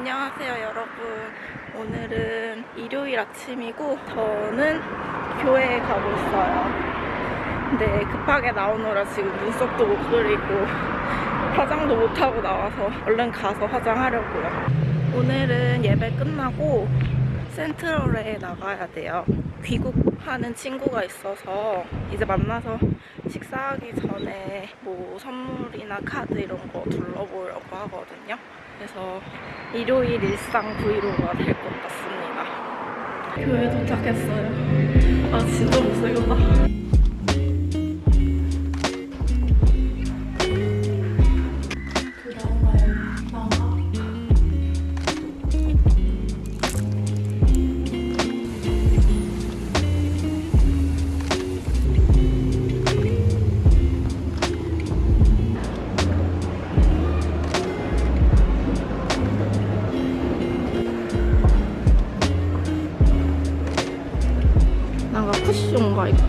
안녕하세요 여러분. 오늘은 일요일 아침이고 저는 교회에 가고 있어요. 근데 급하게 나오느라 지금 눈썹도 못 그리고 화장도 못하고 나와서 얼른 가서 화장하려고요. 오늘은 예배 끝나고 센트럴에 나가야 돼요. 귀국하는 친구가 있어서 이제 만나서 식사하기 전에 뭐 선물이나 카드 이런 거 둘러보려고 하거든요 그래서 일요일 일상 브이로그가 될 것 같습니다. 교회 도착했어요. 아 진짜 못살겠다.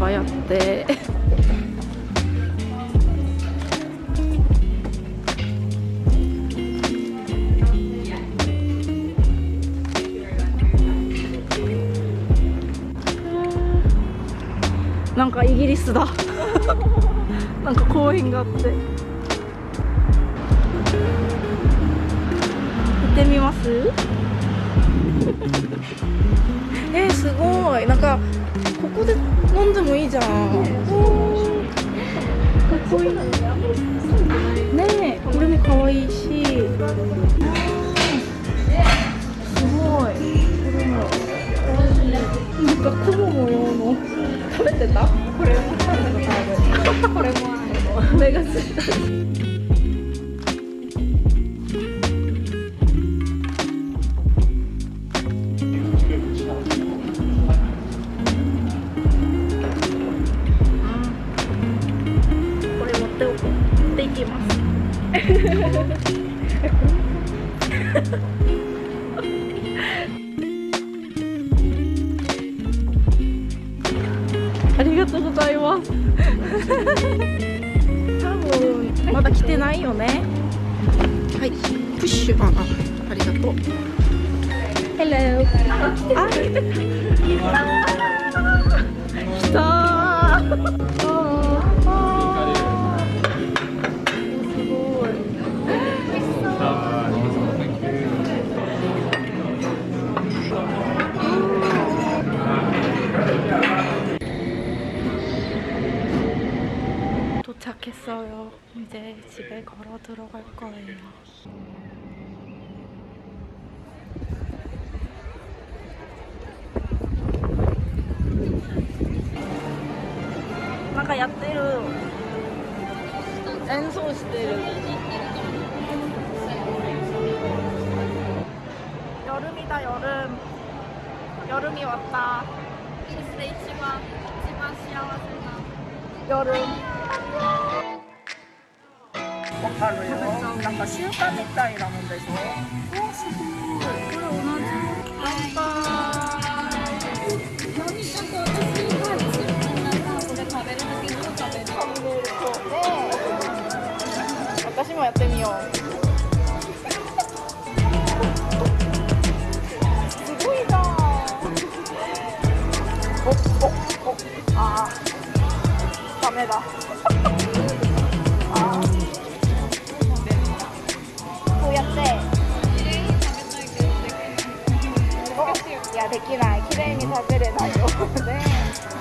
ぱいあって。なんかイギリスだ。なんか公園があって。行ってみます？えー、すごい。なんかこで飲んでもいいじゃんかっこいいねえこれも可愛いし。すごい。これもなんか雲模様の。食べてた？これ。も食べたこれも目がついた。ありがとうございます。多分。まだ来てないよね。はい。プッシュ。ああありがとう。Hello あ来た 도착했어요. 이제 집에 걸어 들어갈 거예요. 아까 야떼루 엔소 시대를 여름이다 여름. 여름이 왔다. 여름. わかるよなんか習慣みたいなもんでしょおすごいこれ同じ乾杯何ちょっと私はみんなさこれ食べる時に食べる食べるそうね私もやってみようすごいなおおおああダメだ。いやできない。きれいに食べれないよ。ね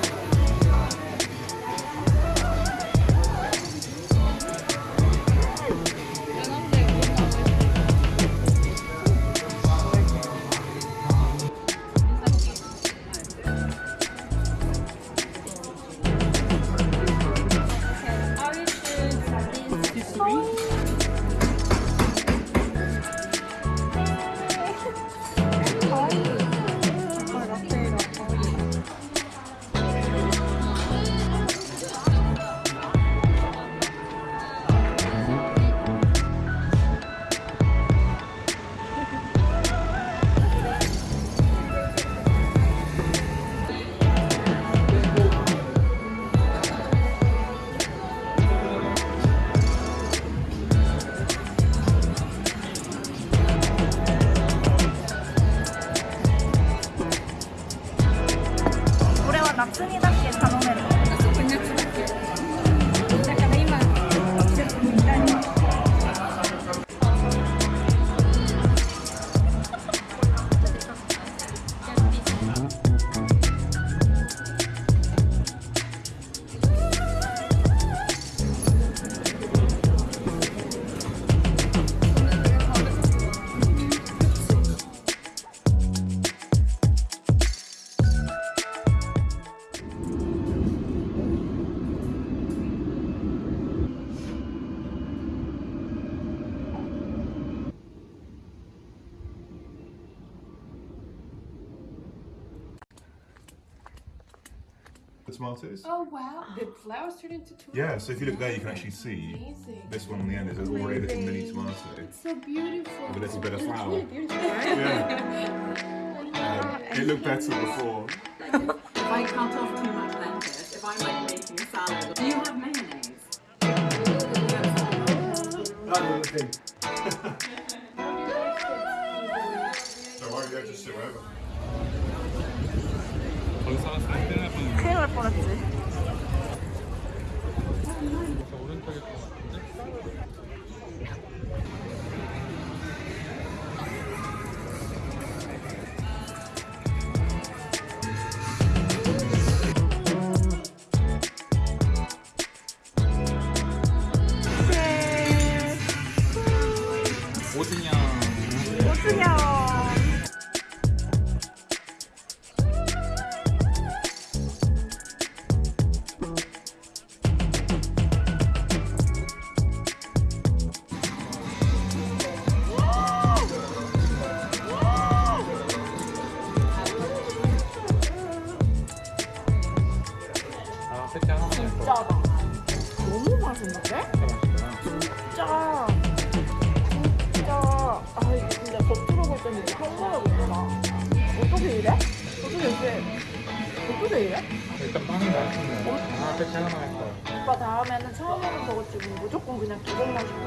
夏にだけ楽 the tomatoes. Oh wow, the flowers turn into tomatoes. Yeah, so if you look there, you can actually see Amazing. this one on the end is already a little mini tomato It's So beautiful. with a little bit of flour. Really beautiful, right? Yeah. Um, it looked better before. If I cut off too much lettuce, if I'm like making a salad, do you have mayonnaise? That was the thing. so why don't you just sit wherever? 거기 살았으면 큰일 날 뻔했네. 큰일 날 뻔했지. 이게 평범해 보이구나. 어떻게 이래? 어떻게 이렇게. 어떻게 이래? 일단 빵이 맛있네. 아, 하나만 할 거야. 오빠 다음에는 처음에는 저거 지금 무조건 그냥 두 번만 시켜.